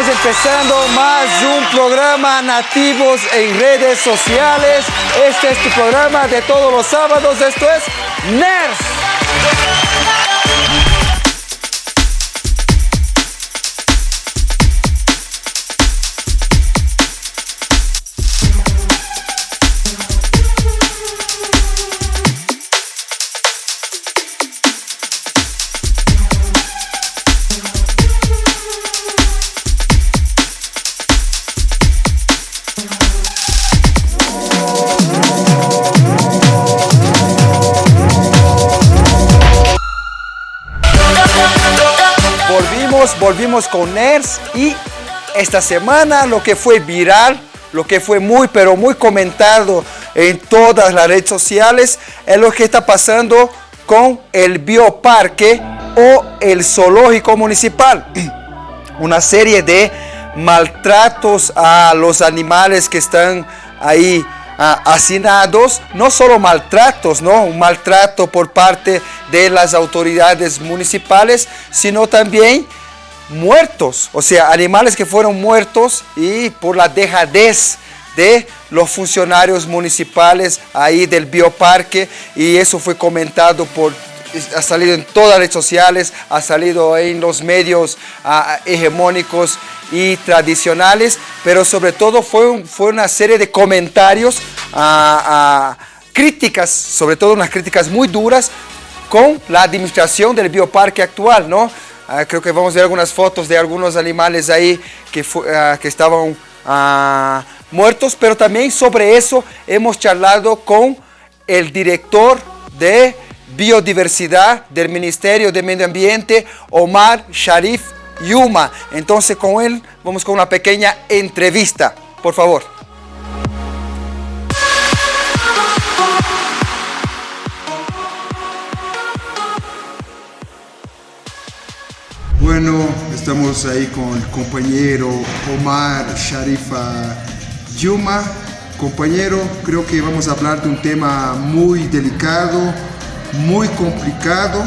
estamos empezando más un programa Nativos en redes sociales. Este es tu programa de todos los sábados. Esto es NERS. Volvimos con NERS y esta semana lo que fue viral, lo que fue muy pero muy comentado en todas las redes sociales es lo que está pasando con el bioparque o el zoológico municipal. Una serie de maltratos a los animales que están ahí hacinados, no solo maltratos, ¿no? un maltrato por parte de las autoridades municipales, sino también muertos, o sea, animales que fueron muertos y por la dejadez de los funcionarios municipales ahí del bioparque y eso fue comentado por ha salido en todas las redes sociales, ha salido en los medios ah, hegemónicos y tradicionales, pero sobre todo fue, fue una serie de comentarios, ah, críticas, sobre todo unas críticas muy duras con la administración del bioparque actual, ¿no? Ah, creo que vamos a ver algunas fotos de algunos animales ahí que, ah, que estaban ah, muertos, pero también sobre eso hemos charlado con el director de biodiversidad del Ministerio de Medio Ambiente, Omar Sharif Yuma. Entonces con él vamos con una pequeña entrevista, por favor. Bueno, estamos ahí con el compañero Omar Sharifa Yuma. Compañero, creo que vamos a hablar de un tema muy delicado, muy complicado,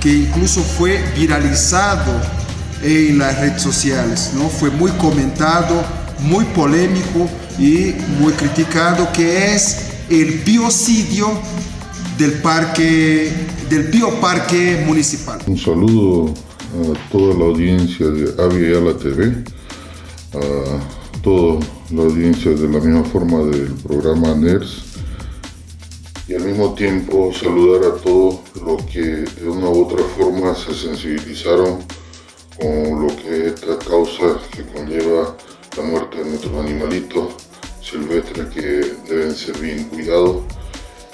que incluso fue viralizado en las redes sociales, ¿no? Fue muy comentado, muy polémico y muy criticado, que es el biocidio del parque, del bioparque municipal. Un saludo a toda la audiencia de Avia la TV, a toda la audiencia de la misma forma del programa NERS y al mismo tiempo saludar a todos los que de una u otra forma se sensibilizaron con lo que es esta causa que conlleva la muerte de nuestros animalitos silvestres que deben ser bien cuidados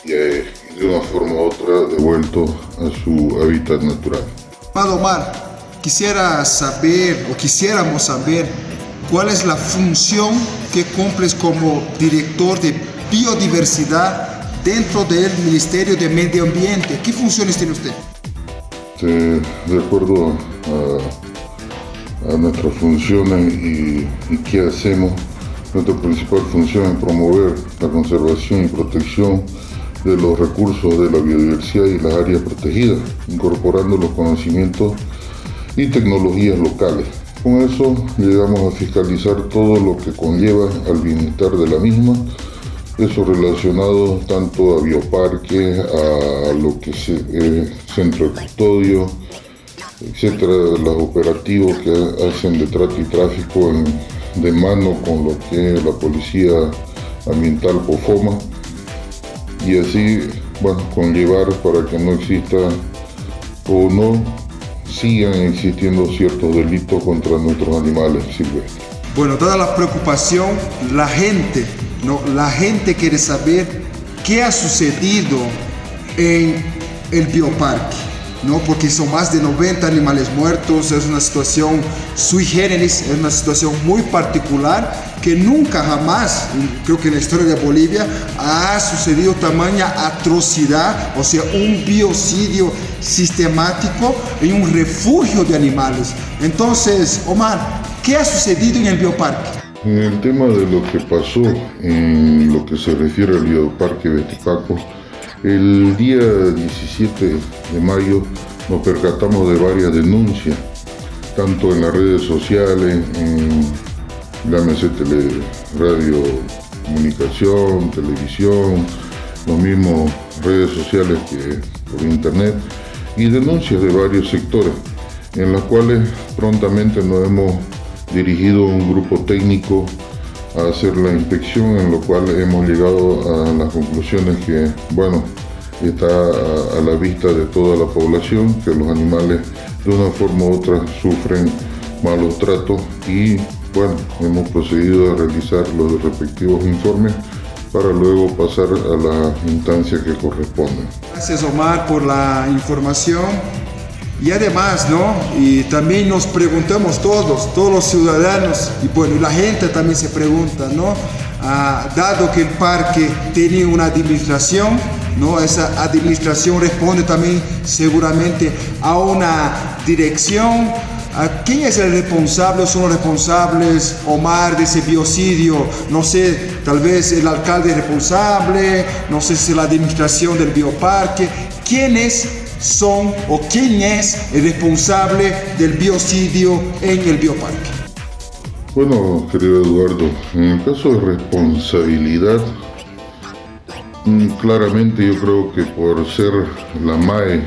y eh, de una forma u otra devueltos a su hábitat natural. Omar, Quisiera saber o quisiéramos saber cuál es la función que cumples como director de biodiversidad dentro del Ministerio de Medio Ambiente. ¿Qué funciones tiene usted? de acuerdo a, nuestras funciones y, y, qué hacemos, nuestra principal función es promover la conservación y protección de los recursos de la biodiversidad y las áreas protegidas, incorporando los conocimientos y tecnologías locales. Con eso llegamos a fiscalizar todo lo que conlleva al bienestar de la misma, eso relacionado tanto a bioparques, a lo que es eh, centro de custodio, etcétera, los operativos que hacen de trato y tráfico de mano con lo que la policía ambiental POFOMA y así, bueno, conllevar para que no exista o no sigan existiendo ciertos delitos contra nuestros animales silvestres. Bueno, toda la preocupación, la gente, ¿no? la gente quiere saber qué ha sucedido en el bioparque. ¿no? porque son más de 90 animales muertos, es una situación sui generis, es una situación muy particular que nunca jamás, creo que en la historia de Bolivia, ha sucedido tamaña atrocidad, o sea, un biocidio sistemático en un refugio de animales. Entonces, Omar, ¿qué ha sucedido en el bioparque? En el tema de lo que pasó en lo que se refiere al bioparque Betipaco, el día 17 de mayo nos percatamos de varias denuncias tanto en las redes sociales, en llámese tele, radio, comunicación, televisión, los mismos redes sociales que por internet y denuncias de varios sectores en las cuales prontamente nos hemos dirigido un grupo técnico a hacer la inspección en lo cual hemos llegado a las conclusiones que bueno está a, la vista de toda la población que los animales de una forma u otra sufren malos tratos y bueno, hemos procedido a realizar los respectivos informes para luego pasar a la instancia que corresponde. Gracias Omar por la información. Y además, ¿no? Y también nos preguntamos todos, todos los ciudadanos, y bueno, la gente también se pregunta, ¿no? Ah, dado que el parque tiene una administración, ¿no? Esa administración responde también seguramente a una dirección, ¿Quién es el responsable o son los responsables, Omar, de ese biocidio? No sé, tal vez el alcalde es responsable, no sé si la administración del bioparque. ¿Quiénes son o quién es el responsable del biocidio en el bioparque? Bueno, querido Eduardo, en el caso de responsabilidad, mm, claramente yo creo que por ser la MAE,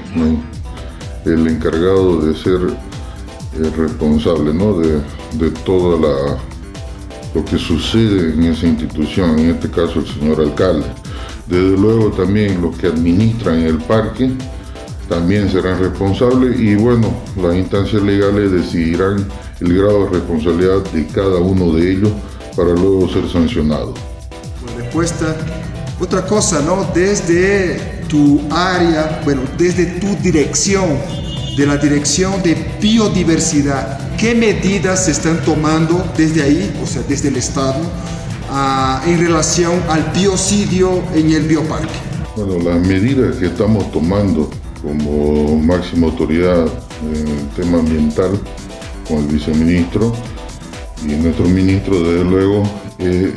el encargado de ser responsable ¿no? de, de toda la lo que sucede en esa institución, en este caso el señor alcalde. Desde luego también los que administran el parque también serán responsables y bueno, las instancias legales decidirán el grado de responsabilidad de cada uno de ellos para luego ser sancionado. Respuesta. Otra cosa, ¿no? Desde tu área, bueno, desde tu dirección, de la Dirección de Biodiversidad. ¿Qué medidas se están tomando desde ahí, o sea, desde el Estado, ah, en relación al biocidio en el bioparque? Bueno, las medidas que estamos tomando como máxima autoridad en el tema ambiental, con el viceministro y nuestro ministro, desde luego, es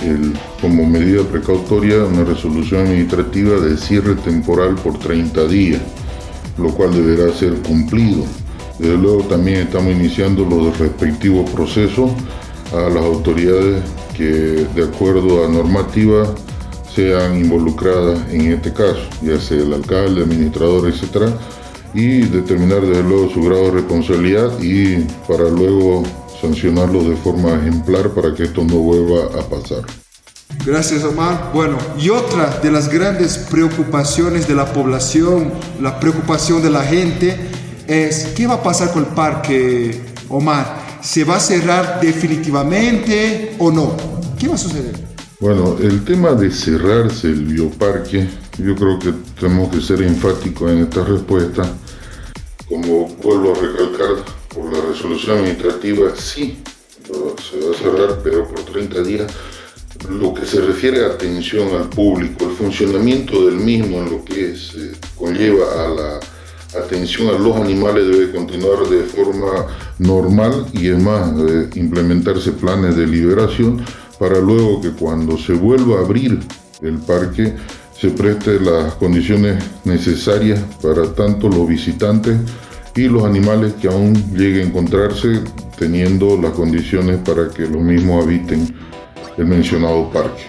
como medida precautoria una resolución administrativa de cierre temporal por 30 días lo cual deberá ser cumplido. Desde luego también estamos iniciando los respectivos procesos a las autoridades que de acuerdo a normativa sean involucradas en este caso, ya sea el alcalde, administrador, etcétera, y determinar desde luego su grado de responsabilidad y para luego sancionarlos de forma ejemplar para que esto no vuelva a pasar. Gracias, Omar. Bueno, y otra de las grandes preocupaciones de la población, la preocupación de la gente, es qué va a pasar con el parque, Omar. ¿Se va a cerrar definitivamente o no? ¿Qué va a suceder? Bueno, el tema de cerrarse el bioparque, yo creo que tenemos que ser enfáticos en esta respuesta. Como vuelvo a recalcar, por la resolución administrativa, sí, se va a cerrar, pero por 30 días lo que se refiere a atención al público, el funcionamiento del mismo en lo que se conlleva a la atención a los animales debe continuar de forma normal y es más, implementarse planes de liberación para luego que cuando se vuelva a abrir el parque se preste las condiciones necesarias para tanto los visitantes y los animales que aún lleguen a encontrarse teniendo las condiciones para que los mismos habiten el mencionado parque.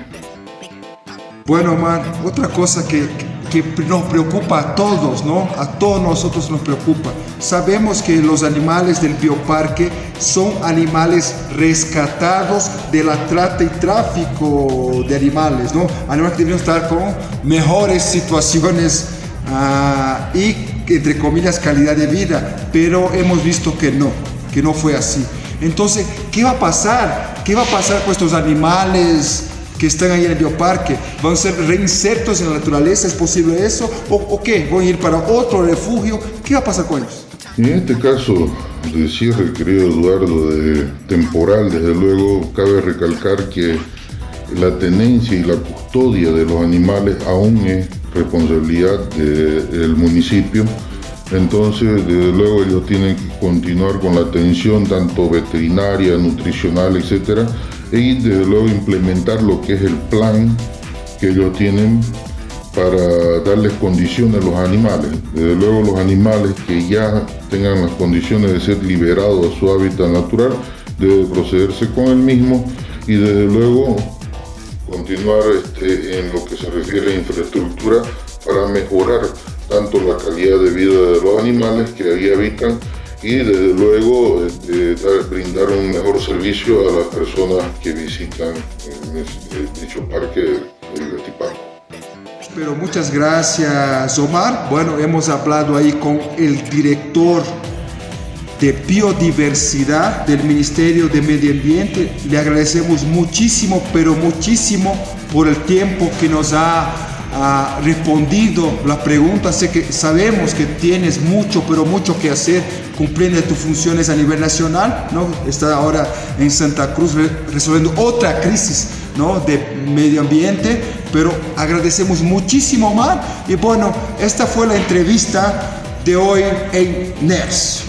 Bueno, Omar, otra cosa que, que nos preocupa a todos, ¿no? A todos nosotros nos preocupa. Sabemos que los animales del bioparque son animales rescatados de la trata y tráfico de animales, ¿no? Animales que deben estar con mejores situaciones ah, y, entre comillas, calidad de vida, pero hemos visto que no, que no fue así. Entonces, ¿qué va a pasar? ¿Qué va a pasar con estos animales que están ahí en el bioparque? ¿Van a ser reinsertos en la naturaleza? ¿Es posible eso? ¿O, qué? ¿Van a ir para otro refugio? ¿Qué va a pasar con ellos? En este caso de cierre, querido Eduardo, de temporal, desde luego, cabe recalcar que la tenencia y la custodia de los animales aún es responsabilidad del municipio entonces, desde luego, ellos tienen que continuar con la atención tanto veterinaria, nutricional, etcétera, y desde luego implementar lo que es el plan que ellos tienen para darles condiciones a los animales. Desde luego los animales que ya tengan las condiciones de ser liberados a su hábitat natural, debe procederse con el mismo y desde luego continuar este, en lo que se refiere a infraestructura para mejorar tanto la calidad de vida de los animales que ahí habitan y desde luego este, brindar un mejor servicio a las personas que visitan dicho parque del Gatiparco. Pero muchas gracias Omar. Bueno, hemos hablado ahí con el director de biodiversidad del Ministerio de Medio Ambiente. Le agradecemos muchísimo, pero muchísimo por el tiempo que nos ha, respondido la pregunta. Sé que sabemos que tienes mucho, pero mucho que hacer cumpliendo tus funciones a nivel nacional. ¿no? Está ahora en Santa Cruz resolviendo otra crisis ¿no? de medio ambiente, pero agradecemos muchísimo más. Y bueno, esta fue la entrevista de hoy en NERS.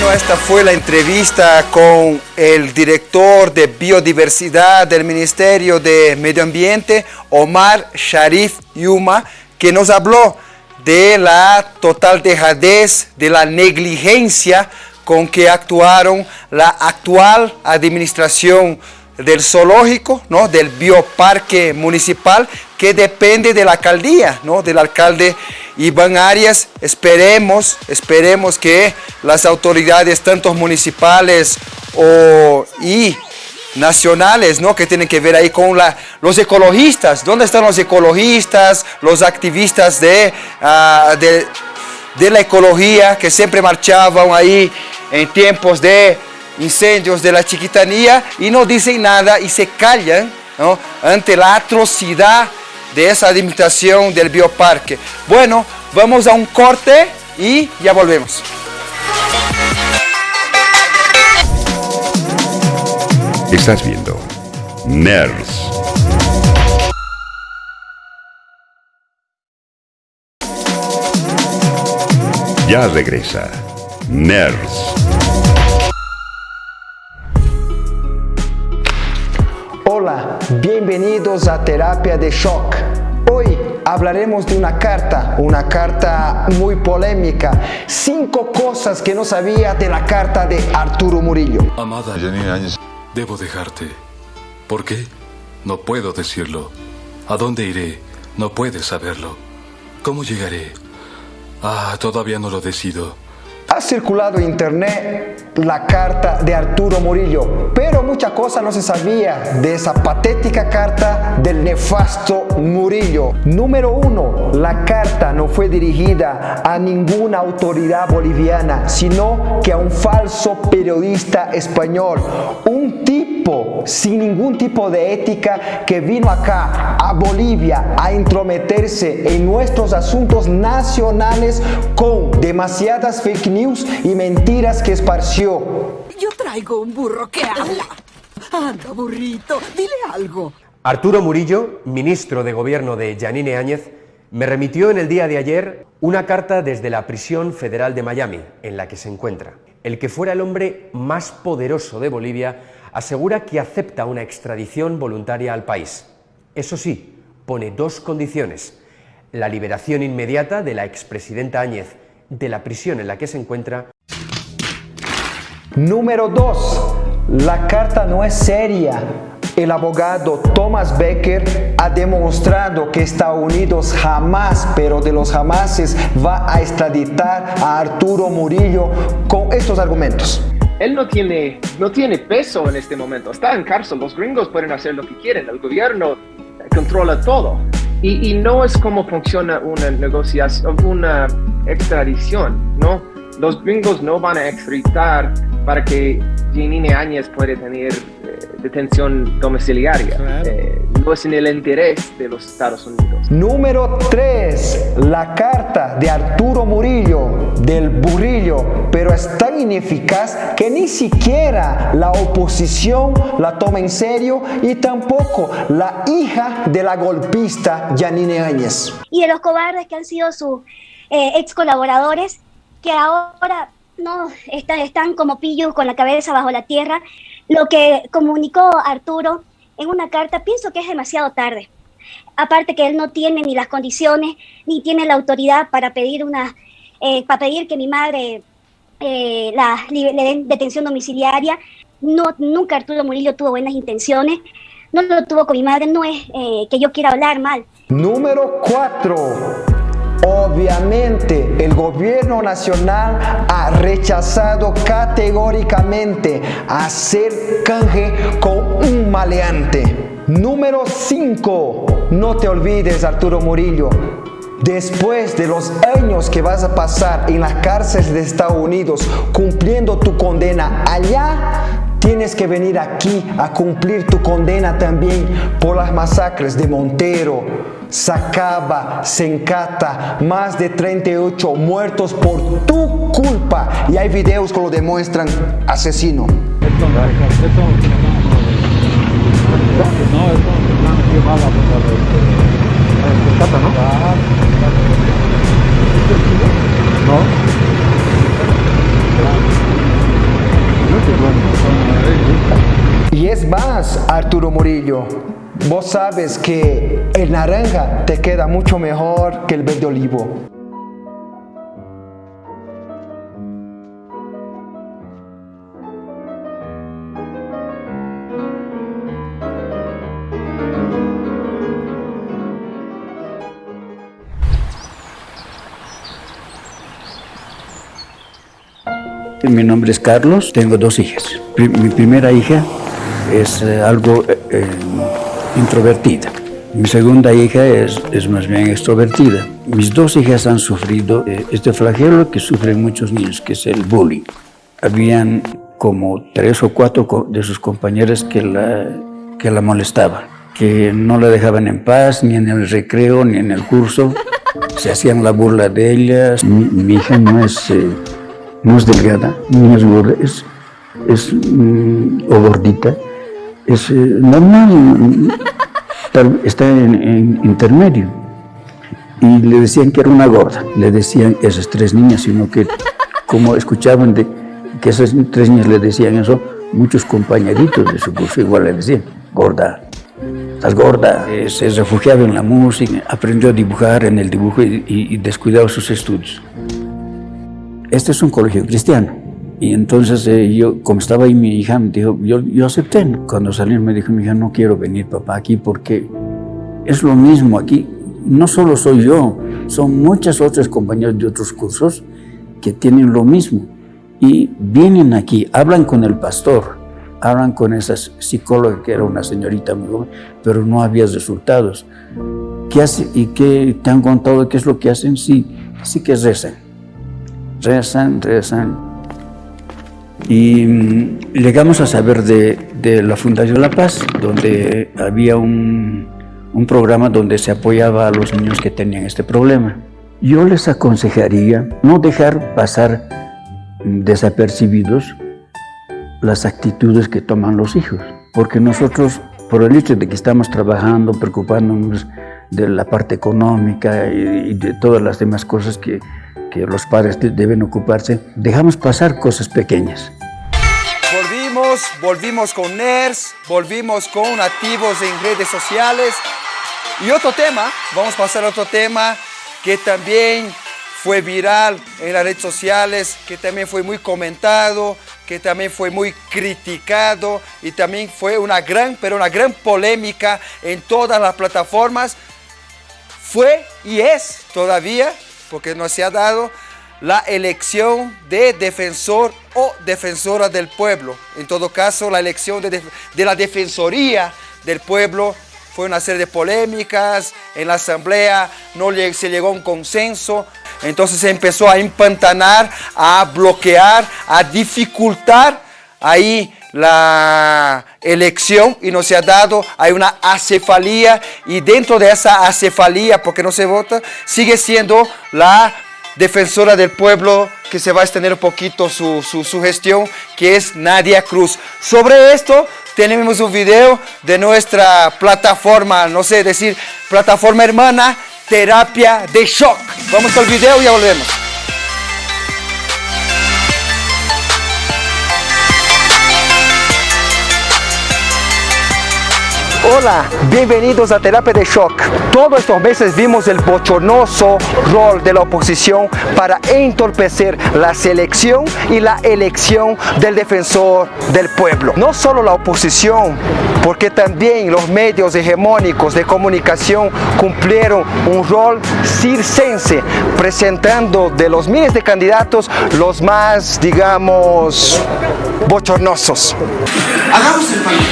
Bueno, esta fue la entrevista con el director de biodiversidad del Ministerio de Medio Ambiente, Omar Sharif Yuma, que nos habló de la total dejadez, de la negligencia con que actuaron la actual administración del zoológico, ¿no? del bioparque municipal, que depende de la alcaldía, ¿no? del alcalde Iván Arias. Esperemos, esperemos que las autoridades, tanto municipales o, y nacionales, ¿no? que tienen que ver ahí con la, los ecologistas. ¿Dónde están los ecologistas, los activistas de, uh, de, de la ecología que siempre marchaban ahí en tiempos de incendios de la chiquitanía y no dicen nada y se callan ante la atrocidad de esa administración del bioparque. Bueno, vamos a un corte y ya volvemos. Estás viendo NERS. Ya regresa NERS. Bienvenidos a Terapia de Shock. Hoy hablaremos de una carta, una carta muy polémica. Cinco cosas que no sabía de la carta de Arturo Murillo. Amada Janine Áñez, debo dejarte. ¿Por qué? No puedo decirlo. ¿A dónde iré? No puedes saberlo. ¿Cómo llegaré? Ah, todavía no lo decido. Ha circulado en internet la carta de Arturo Murillo, pero mucha cosa no se sabía de esa patética carta del nefasto Murillo. Número uno, la carta no fue dirigida a ninguna autoridad boliviana, sino que a un falso periodista español, un tipo sin ningún tipo de ética que vino acá a Bolivia a intrometerse en nuestros asuntos nacionales con demasiadas fake news y mentiras que esparció. Yo traigo un burro que habla. Anda, burrito, dile algo. Arturo Murillo, ministro de Gobierno de Yanine Áñez, me remitió en el día de ayer una carta desde la prisión federal de Miami, en la que se encuentra. El que fuera el hombre más poderoso de Bolivia asegura que acepta una extradición voluntaria al país. Eso sí, pone dos condiciones. La liberación inmediata de la expresidenta Áñez de la prisión en la que se encuentra. Número 2. La carta no es seria. El abogado Thomas Becker ha demostrado que Estados Unidos jamás, pero de los jamases, va a extraditar a Arturo Murillo con estos argumentos. Él no tiene, no tiene peso en este momento, está en cárcel, los gringos pueden hacer lo que quieren, el gobierno controla todo. Y, no es como funciona una negociación, una extradición, ¿no? Los gringos no van a extraditar para que Janine Áñez pueda tener eh, detención domiciliaria. Eh, no es en el interés de los Estados Unidos. Número 3. La carta de Arturo Murillo, del burrillo, pero es tan ineficaz que ni siquiera la oposición la toma en serio y tampoco la hija de la golpista Janine Áñez. Y de los cobardes que han sido sus eh, ex colaboradores que ahora no, están, están como pillos con la cabeza bajo la tierra. Lo que comunicó Arturo en una carta, pienso que es demasiado tarde. Aparte que él no tiene ni las condiciones, ni tiene la autoridad para pedir una, eh, para pedir que mi madre eh, la, le den detención domiciliaria. No, nunca Arturo Murillo tuvo buenas intenciones. No lo tuvo con mi madre, no es eh, que yo quiera hablar mal. Número 4. Obviamente el gobierno nacional ha rechazado categóricamente hacer canje con un maleante. Número 5. No te olvides Arturo Murillo. Después de los años que vas a pasar en las cárceles de Estados Unidos cumpliendo tu condena allá, Tienes que venir aquí a cumplir tu condena también por las masacres de Montero, Sacaba, Sencata, más de 38 muertos por tu culpa. Y hay videos que lo demuestran, asesino es más, Vos sabes que el naranja te queda mucho mejor que el verde olivo. Mi nombre es Carlos, tengo dos hijas. Mi primera hija es eh, algo eh, eh, introvertida. Mi segunda hija es, es, más bien extrovertida. Mis dos hijas han sufrido este flagelo que sufren muchos niños, que es el bullying. Habían como tres o cuatro de sus compañeras que la, que la molestaban, que no la dejaban en paz, ni en el recreo, ni en el curso. Se hacían la burla de ellas. Mi, hija no es, no es delgada, ni es gorda, es, es mm, o gordita, es eh, normal, está en, intermedio. Y le decían que era una gorda, le decían esas tres niñas, sino que como escuchaban de que esas tres niñas le decían eso, muchos compañeritos de su curso igual le decían, gorda, estás gorda. Eh, se refugiaba en la música, aprendió a dibujar en el dibujo y, y descuidaba sus estudios. Este es un colegio cristiano. Y entonces eh, yo, como estaba ahí mi hija, me dijo, yo, yo acepté. Cuando salí me dijo, mi hija, no quiero venir papá aquí porque es lo mismo aquí. No solo soy yo, son muchas otras compañeras de otros cursos que tienen lo mismo. Y vienen aquí, hablan con el pastor, hablan con esa psicóloga que era una señorita muy joven, pero no había resultados. ¿Qué hace? ¿Y qué te han contado qué es lo que hacen? Sí, sí que rezan. Rezan, rezan y mm, llegamos a saber de, la Fundación La Paz, donde había un, un programa donde se apoyaba a los niños que tenían este problema. Yo les aconsejaría no dejar pasar desapercibidos las actitudes que toman los hijos, porque nosotros, por el hecho de que estamos trabajando, preocupándonos de la parte económica y, de todas las demás cosas que, que los padres deben ocuparse, dejamos pasar cosas pequeñas. Volvimos, volvimos con NERS, volvimos con activos en redes sociales. Y otro tema, vamos a pasar a otro tema que también fue viral en las redes sociales, que también fue muy comentado, que también fue muy criticado y también fue una gran, pero una gran polémica en todas las plataformas. Fue y es todavía porque no se ha dado la elección de defensor o defensora del pueblo. En todo caso, la elección de, la defensoría del pueblo fue una serie de polémicas, en la asamblea no se llegó a un consenso, entonces se empezó a empantanar, a bloquear, a dificultar ahí la elección y no se ha dado, hay una acefalía y dentro de esa acefalía, porque no se vota, sigue siendo la defensora del pueblo que se va a extender un poquito su, su, gestión, que es Nadia Cruz. Sobre esto tenemos un video de nuestra plataforma, no sé decir, plataforma hermana, Terapia de Shock. Vamos al video y ya volvemos. Hola, bienvenidos a Terapia de Shock. Todos estos meses vimos el bochornoso rol de la oposición para entorpecer la selección y la elección del defensor del pueblo. No solo la oposición, porque también los medios hegemónicos de comunicación cumplieron un rol circense, presentando de los miles de candidatos los más, digamos, bochornosos. Hagamos el país.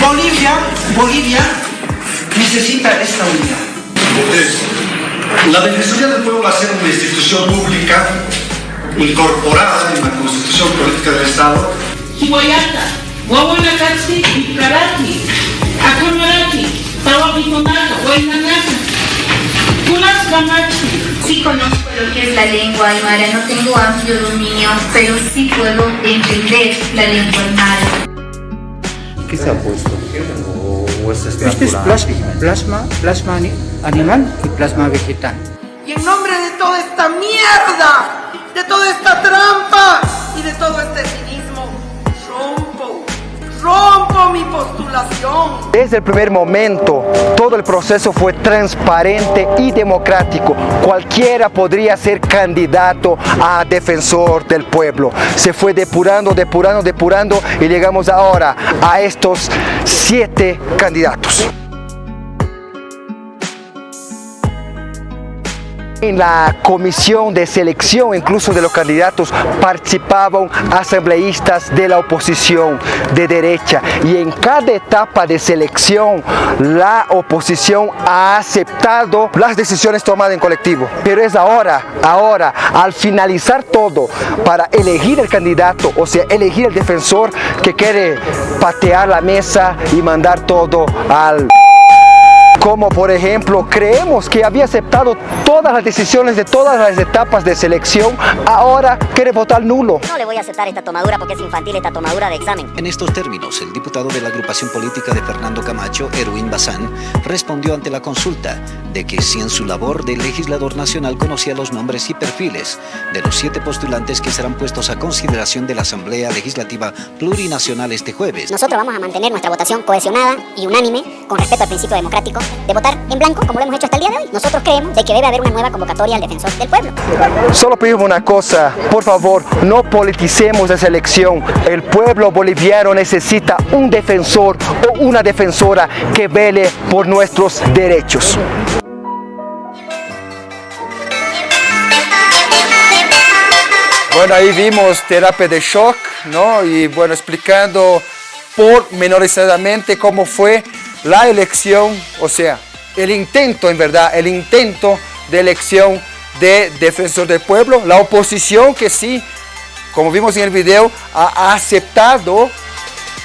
Bolivia, Bolivia necesita esta unidad. La Defensoría del Pueblo va a ser una institución pública incorporada en la Constitución Política del Estado. Guayata, Guaguanacatsi y Karati, Akamarati, Tawabitonaka, Guaynanaka, Kulascamachi. Sí conozco lo que es la lengua aymara, no tengo amplio dominio, pero sí puedo entender la lengua aymara. ¿Qué se ha puesto? ¿O, o es Este es plasma, plasma, plasma ani- animal y plasma vegetal. Y en nombre de toda esta mierda, de toda esta trampa y de todo este Desde el primer momento, todo el proceso fue transparente y democrático. Cualquiera podría ser candidato a defensor del pueblo. Se fue depurando, depurando, depurando y llegamos ahora a estos siete candidatos. En la comisión de selección incluso de los candidatos participaban asambleístas de la oposición de derecha y en cada etapa de selección la oposición ha aceptado las decisiones tomadas en colectivo. Pero es ahora, ahora, al finalizar todo para elegir el candidato, o sea, elegir el defensor que quiere patear la mesa y mandar todo al como por ejemplo creemos que había aceptado todas las decisiones de todas las etapas de selección, ahora quiere votar nulo. No le voy a aceptar esta tomadura porque es infantil esta tomadura de examen. En estos términos, el diputado de la agrupación política de Fernando Camacho, Erwin Bazán, respondió ante la consulta de que si en su labor de legislador nacional conocía los nombres y perfiles de los siete postulantes que serán puestos a consideración de la Asamblea Legislativa Plurinacional este jueves. Nosotros vamos a mantener nuestra votación cohesionada y unánime con respeto al principio democrático de votar en blanco como lo hemos hecho hasta el día de hoy. Nosotros creemos de que debe haber una nueva convocatoria al defensor del pueblo. Solo pedimos una cosa, por favor, no politicemos esa elección. El pueblo boliviano necesita un defensor o una defensora que vele por nuestros derechos. Bueno, ahí vimos terapia de shock, ¿no? Y bueno, explicando pormenorizadamente cómo fue la elección, o sea, el intento, en verdad, el intento de elección de defensor del pueblo, la oposición que sí, como vimos en el video, ha aceptado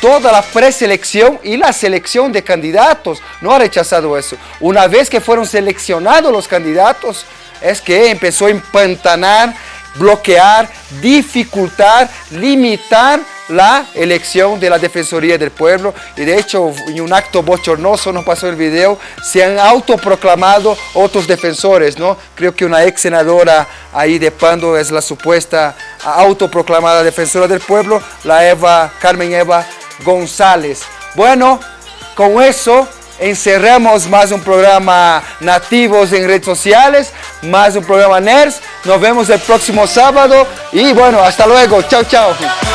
toda la preselección y la selección de candidatos, no ha rechazado eso. Una vez que fueron seleccionados los candidatos, es que empezó a empantanar, bloquear, dificultar, limitar la elección de la Defensoría del Pueblo y de hecho en un acto bochornoso nos pasó el video, se han autoproclamado otros defensores, ¿no? Creo que una ex senadora ahí de Pando es la supuesta autoproclamada defensora del pueblo, la Eva, Carmen Eva González. Bueno, con eso encerramos más un programa Nativos en redes sociales, más un programa NERS. Nos vemos el próximo sábado y bueno, hasta luego. Chao, chao.